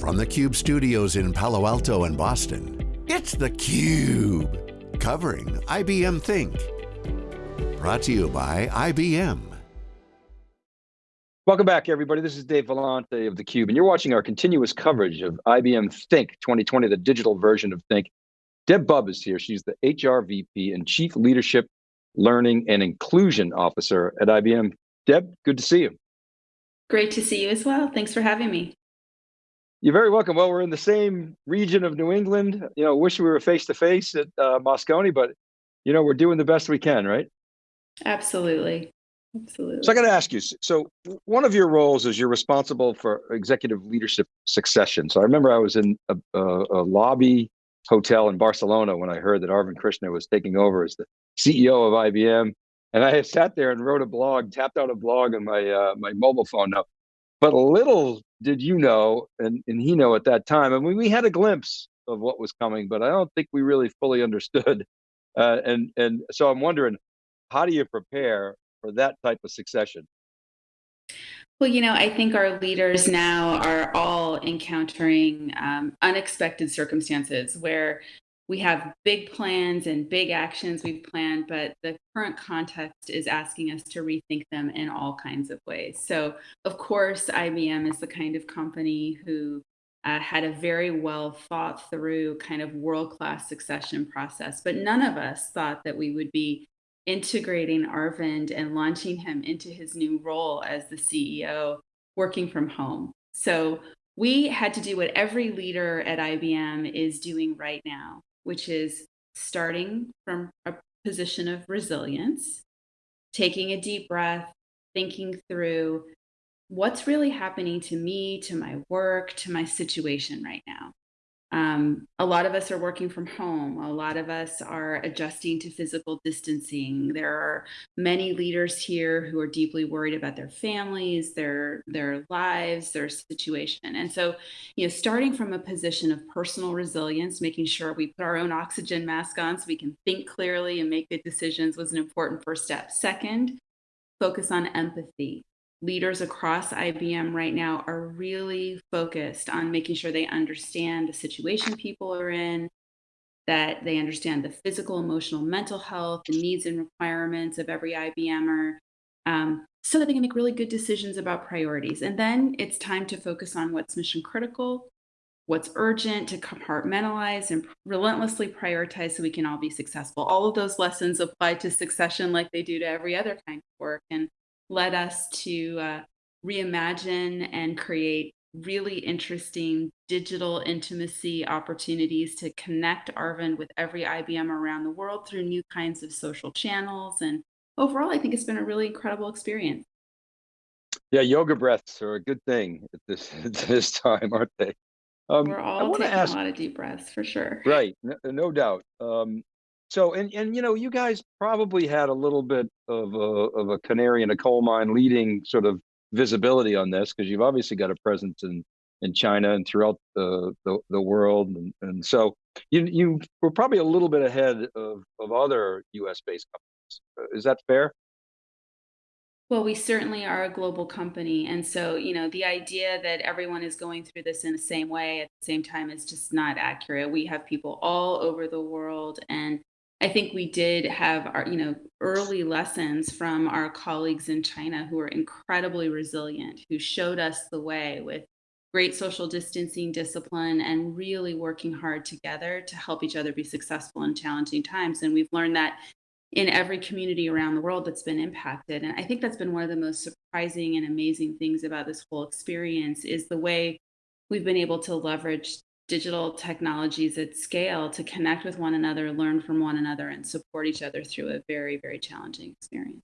From the Cube studios in Palo Alto and Boston, it's theCUBE. Covering IBM Think. Brought to you by IBM. Welcome back everybody. This is Dave Vellante of theCUBE and you're watching our continuous coverage of IBM Think 2020, the digital version of Think. Deb Bubb is here. She's the HR VP and Chief Leadership, Learning and Inclusion Officer at IBM. Deb, good to see you. Great to see you as well. Thanks for having me. You're very welcome. Well, we're in the same region of New England. You know, wish we were face to face at uh, Moscone, but you know, we're doing the best we can, right? Absolutely. Absolutely. So I got to ask you, so one of your roles is you're responsible for executive leadership succession. So I remember I was in a, a, a lobby hotel in Barcelona when I heard that Arvind Krishna was taking over as the CEO of IBM. And I sat there and wrote a blog, tapped out a blog on my uh, my mobile phone. Now, but a little did you know, and, and he know at that time, I mean, we had a glimpse of what was coming, but I don't think we really fully understood. Uh, and, and so I'm wondering, how do you prepare for that type of succession? Well, you know, I think our leaders now are all encountering um, unexpected circumstances where we have big plans and big actions we've planned, but the current context is asking us to rethink them in all kinds of ways. So, of course, IBM is the kind of company who uh, had a very well thought through kind of world class succession process, but none of us thought that we would be integrating Arvind and launching him into his new role as the CEO working from home. So, we had to do what every leader at IBM is doing right now, which is starting from a position of resilience, taking a deep breath, thinking through what's really happening to me, to my work, to my situation right now. Um, a lot of us are working from home. A lot of us are adjusting to physical distancing. There are many leaders here who are deeply worried about their families, their their lives, their situation. And so, you know, starting from a position of personal resilience, making sure we put our own oxygen mask on so we can think clearly and make good decisions was an important first step. Second, focus on empathy leaders across IBM right now are really focused on making sure they understand the situation people are in, that they understand the physical, emotional, mental health, the needs and requirements of every IBMer, um, so that they can make really good decisions about priorities. And then it's time to focus on what's mission critical, what's urgent, to compartmentalize and relentlessly prioritize so we can all be successful. All of those lessons apply to succession like they do to every other kind of work. And led us to uh, reimagine and create really interesting digital intimacy opportunities to connect Arvind with every IBM around the world through new kinds of social channels. And overall, I think it's been a really incredible experience. Yeah, yoga breaths are a good thing at this, at this time, aren't they? Um, We're all taking ask, a lot of deep breaths for sure. Right, no, no doubt. Um, so, and, and you know, you guys probably had a little bit of a, of a canary in a coal mine leading sort of visibility on this because you've obviously got a presence in, in China and throughout the, the, the world. And, and so you, you were probably a little bit ahead of, of other US based companies. Uh, is that fair? Well, we certainly are a global company. And so, you know, the idea that everyone is going through this in the same way at the same time is just not accurate. We have people all over the world and I think we did have our, you know, early lessons from our colleagues in China who were incredibly resilient, who showed us the way with great social distancing discipline and really working hard together to help each other be successful in challenging times. And we've learned that in every community around the world that's been impacted. And I think that's been one of the most surprising and amazing things about this whole experience is the way we've been able to leverage digital technologies at scale to connect with one another, learn from one another, and support each other through a very, very challenging experience.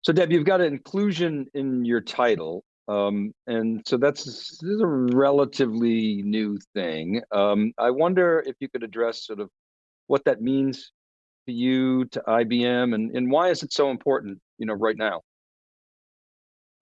So Deb, you've got an inclusion in your title. Um, and so that's this is a relatively new thing. Um, I wonder if you could address sort of what that means to you, to IBM, and, and why is it so important, you know, right now?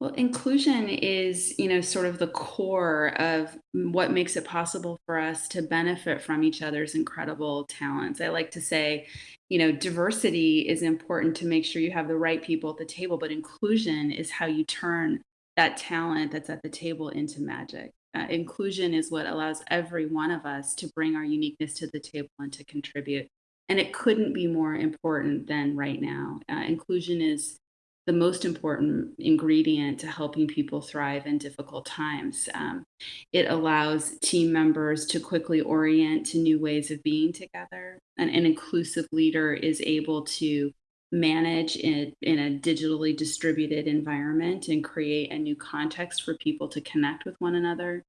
Well, inclusion is, you know, sort of the core of what makes it possible for us to benefit from each other's incredible talents. I like to say, you know, diversity is important to make sure you have the right people at the table, but inclusion is how you turn that talent that's at the table into magic. Uh, inclusion is what allows every one of us to bring our uniqueness to the table and to contribute. And it couldn't be more important than right now. Uh, inclusion is the most important ingredient to helping people thrive in difficult times. Um, it allows team members to quickly orient to new ways of being together. And an inclusive leader is able to manage in, in a digitally distributed environment and create a new context for people to connect with one another.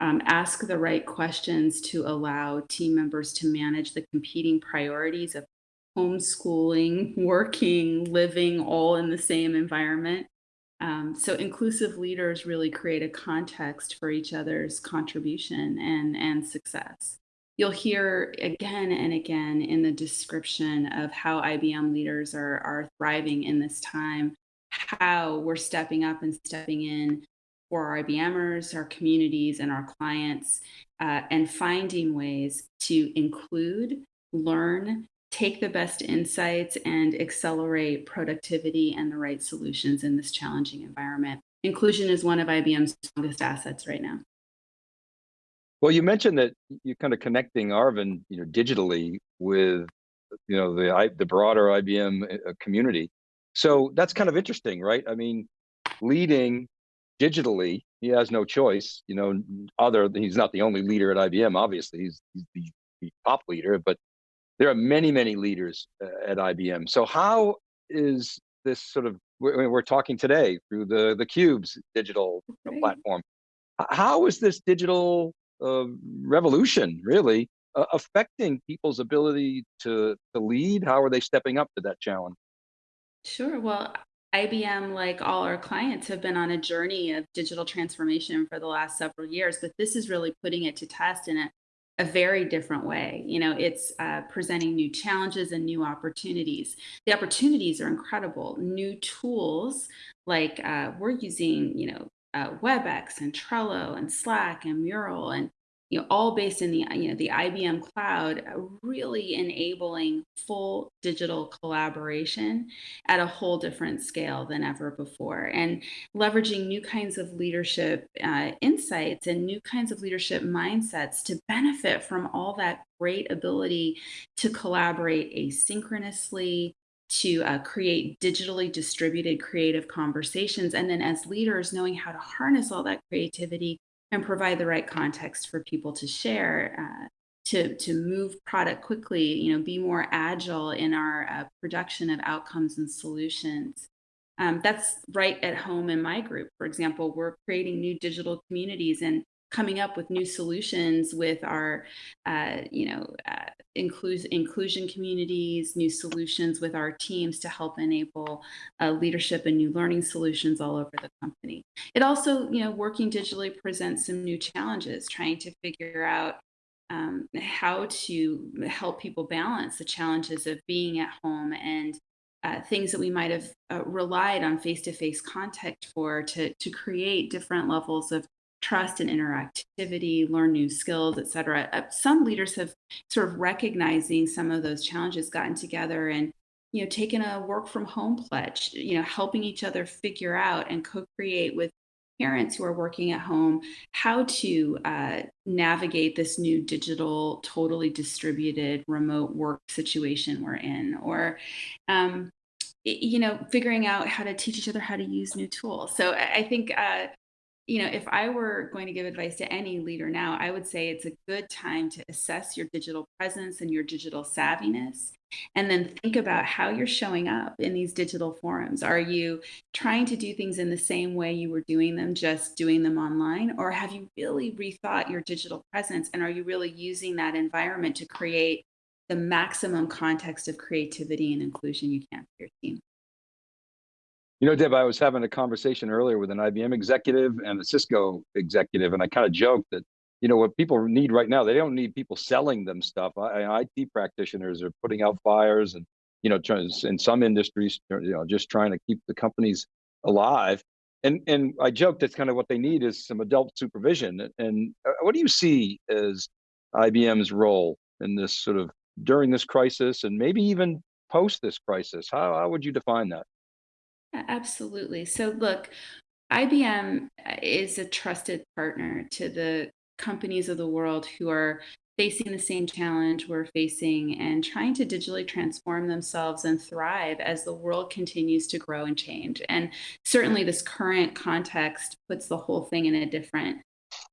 Um, ask the right questions to allow team members to manage the competing priorities of homeschooling, working, living all in the same environment. Um, so inclusive leaders really create a context for each other's contribution and, and success. You'll hear again and again in the description of how IBM leaders are, are thriving in this time, how we're stepping up and stepping in for our IBMers, our communities, and our clients, uh, and finding ways to include, learn, take the best insights and accelerate productivity and the right solutions in this challenging environment. Inclusion is one of IBM's strongest assets right now. Well, you mentioned that you're kind of connecting Arvind, you know, digitally with, you know, the the broader IBM uh, community. So that's kind of interesting, right? I mean, leading digitally, he has no choice, you know, other he's not the only leader at IBM, obviously, he's, he's the, the top leader, but there are many, many leaders uh, at IBM. So how is this sort of, we're, we're talking today through the, the Cubes digital right. platform. How is this digital uh, revolution really uh, affecting people's ability to, to lead? How are they stepping up to that challenge? Sure. Well, IBM, like all our clients, have been on a journey of digital transformation for the last several years, but this is really putting it to test in a a very different way. You know, it's uh, presenting new challenges and new opportunities. The opportunities are incredible. New tools like uh, we're using, you know, uh, WebEx and Trello and Slack and Mural and you know, all based in the you know the IBM cloud, uh, really enabling full digital collaboration at a whole different scale than ever before, and leveraging new kinds of leadership uh, insights and new kinds of leadership mindsets to benefit from all that great ability to collaborate asynchronously, to uh, create digitally distributed creative conversations. And then as leaders, knowing how to harness all that creativity and provide the right context for people to share, uh, to, to move product quickly, you know, be more agile in our uh, production of outcomes and solutions. Um, that's right at home in my group. For example, we're creating new digital communities and coming up with new solutions with our, uh, you know, uh, inclusion communities, new solutions with our teams to help enable uh, leadership and new learning solutions all over the company. It also, you know, working digitally presents some new challenges, trying to figure out um, how to help people balance the challenges of being at home and uh, things that we might have uh, relied on face-to-face -face contact for to, to create different levels of trust and interactivity, learn new skills, et cetera. Uh, some leaders have sort of recognizing some of those challenges, gotten together and you know taken a work from home pledge, you know, helping each other figure out and co-create with parents who are working at home how to uh, navigate this new digital, totally distributed remote work situation we're in, or um, you know, figuring out how to teach each other how to use new tools. So I think uh, you know, if I were going to give advice to any leader now, I would say it's a good time to assess your digital presence and your digital savviness, and then think about how you're showing up in these digital forums. Are you trying to do things in the same way you were doing them, just doing them online? Or have you really rethought your digital presence? And are you really using that environment to create the maximum context of creativity and inclusion you can for your team? You know, Deb, I was having a conversation earlier with an IBM executive and a Cisco executive, and I kind of joked that, you know, what people need right now, they don't need people selling them stuff. I, IT practitioners are putting out fires and, you know, in some industries, you know, just trying to keep the companies alive. And and I joked that's kind of what they need is some adult supervision. And uh, what do you see as IBM's role in this sort of during this crisis and maybe even post this crisis? How, how would you define that? Absolutely. So look, IBM is a trusted partner to the companies of the world who are facing the same challenge we're facing and trying to digitally transform themselves and thrive as the world continues to grow and change. And certainly this current context puts the whole thing in a different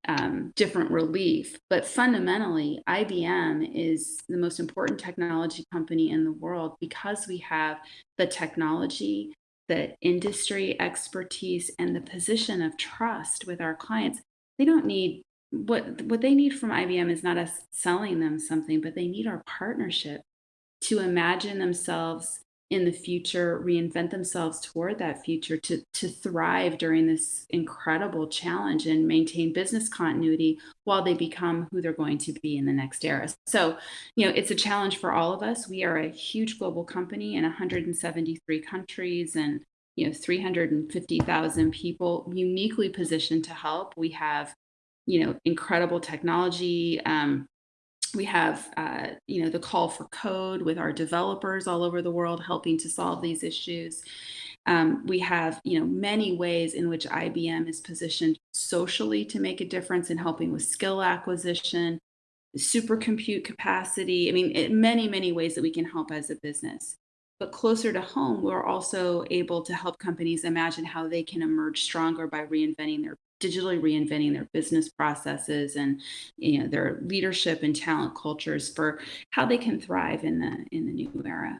um, different relief. But fundamentally, IBM is the most important technology company in the world because we have the technology, the industry expertise, and the position of trust with our clients. They don't need what what they need from IBM is not us selling them something, but they need our partnership to imagine themselves in the future, reinvent themselves toward that future to to thrive during this incredible challenge and maintain business continuity while they become who they're going to be in the next era. So, you know, it's a challenge for all of us. We are a huge global company in 173 countries and you know 350,000 people uniquely positioned to help. We have you know, incredible technology. Um, we have, uh, you know, the call for code with our developers all over the world helping to solve these issues. Um, we have, you know, many ways in which IBM is positioned socially to make a difference in helping with skill acquisition, supercompute capacity. I mean, in many, many ways that we can help as a business. But closer to home, we're also able to help companies imagine how they can emerge stronger by reinventing their digitally reinventing their business processes and you know their leadership and talent cultures for how they can thrive in the in the new era.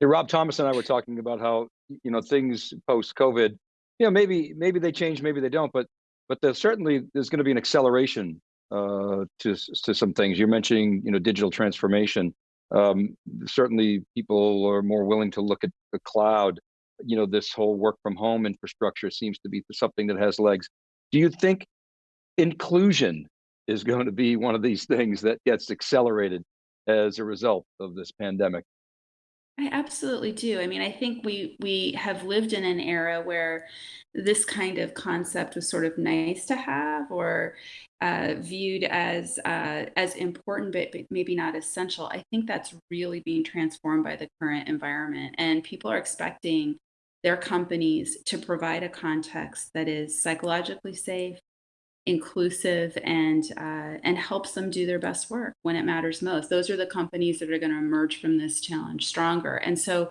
Hey, Rob Thomas and I were talking about how you know things post COVID, you know maybe maybe they change, maybe they don't, but but there's certainly there's going to be an acceleration uh, to to some things. You're mentioning you know digital transformation. Um, certainly, people are more willing to look at the cloud you know, this whole work from home infrastructure seems to be something that has legs. Do you think inclusion is going to be one of these things that gets accelerated as a result of this pandemic? I absolutely do. I mean, I think we we have lived in an era where this kind of concept was sort of nice to have or uh, viewed as uh, as important, but, but maybe not essential. I think that's really being transformed by the current environment, and people are expecting their companies to provide a context that is psychologically safe, inclusive, and uh, and helps them do their best work when it matters most. Those are the companies that are going to emerge from this challenge stronger. And so,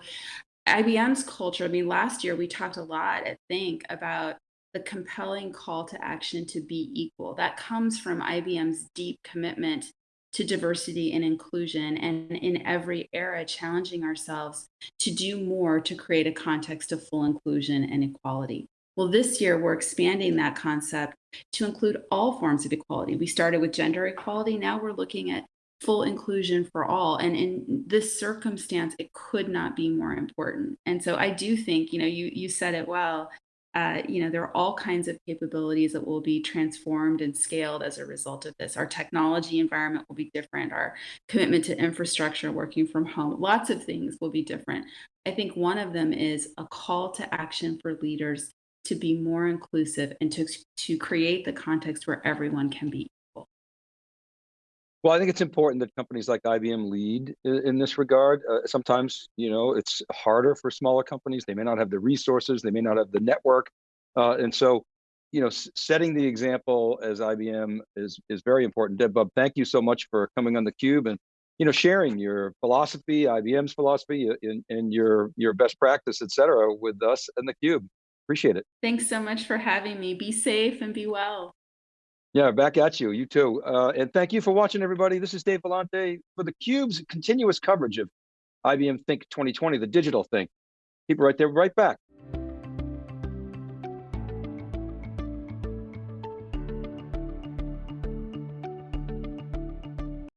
IBM's culture. I mean, last year we talked a lot at Think about the compelling call to action to be equal. That comes from IBM's deep commitment to diversity and inclusion, and in every era, challenging ourselves to do more to create a context of full inclusion and equality. Well, this year we're expanding that concept to include all forms of equality. We started with gender equality, now we're looking at full inclusion for all. And in this circumstance, it could not be more important. And so I do think, you know, you you said it well, uh, you know, there are all kinds of capabilities that will be transformed and scaled as a result of this. Our technology environment will be different. Our commitment to infrastructure, working from home, lots of things will be different. I think one of them is a call to action for leaders to be more inclusive and to, to create the context where everyone can be well, I think it's important that companies like IBM lead in, this regard. Uh, sometimes, you know, it's harder for smaller companies. They may not have the resources, they may not have the network. Uh, and so, you know, setting the example as IBM is is very important. Deb Bubb, thank you so much for coming on the Cube and you know sharing your philosophy, IBM's philosophy, and, uh, and your your best practice, et cetera, with us and the Cube. Appreciate it. Thanks so much for having me. Be safe and be well. Yeah, back at you. You too. Uh, and thank you for watching, everybody. This is Dave Vellante for the Cube's continuous coverage of IBM Think 2020, the digital Think. Keep it right there, right back.